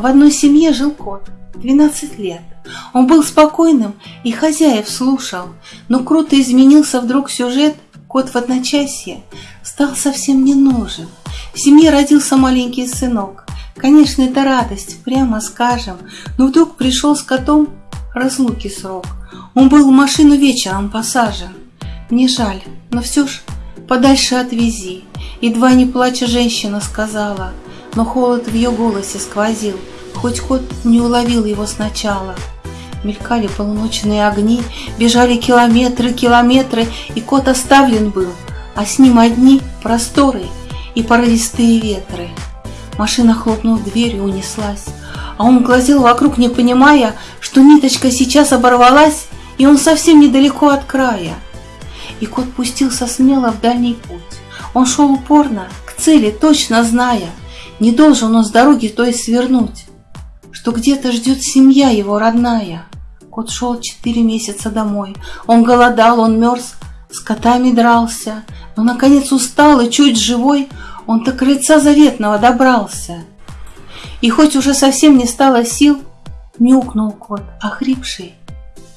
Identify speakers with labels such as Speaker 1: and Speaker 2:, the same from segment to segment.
Speaker 1: В одной семье жил кот, 12 лет. Он был спокойным и хозяев слушал, но круто изменился вдруг сюжет, кот в одночасье стал совсем не нужен. В семье родился маленький сынок. Конечно, это радость, прямо скажем, но вдруг пришел с котом разлуки срок. Он был в машину вечером посажен. Мне жаль, но все ж подальше отвези. Едва не плача женщина сказала, но холод в ее голосе сквозил, хоть кот не уловил его сначала. Мелькали полуночные огни, бежали километры, километры, и кот оставлен был, а с ним одни просторы и порывистые ветры. Машина, хлопнув дверью, унеслась, а он глазел вокруг, не понимая, что ниточка сейчас оборвалась, и он совсем недалеко от края. И кот пустился смело в дальний путь. Он шел упорно, к цели, точно зная, не должен он с дороги той свернуть, что где-то ждет семья его родная. Кот шел четыре месяца домой. Он голодал, он мерз, с котами дрался, но, наконец, устал и чуть живой, он до крыльца заветного добрался. И хоть уже совсем не стало сил, мяукнул кот, охрипший,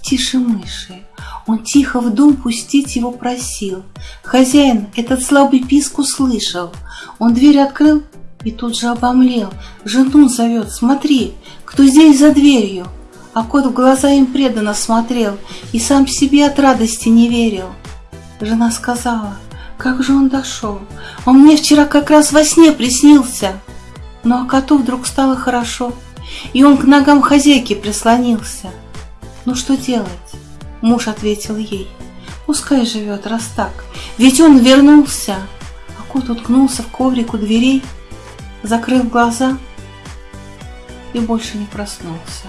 Speaker 1: тише мыши. Он тихо в дом пустить его просил. Хозяин этот слабый писк услышал. Он дверь открыл и тут же обомлел. Жену зовет, смотри, кто здесь за дверью. А кот в глаза им преданно смотрел и сам себе от радости не верил. Жена сказала, как же он дошел? Он мне вчера как раз во сне приснился. Ну а коту вдруг стало хорошо, и он к ногам хозяйки прислонился. Ну что делать? Муж ответил ей. Пускай живет, раз так, ведь он вернулся. А кот уткнулся в коврик у дверей, закрыл глаза и больше не проснулся.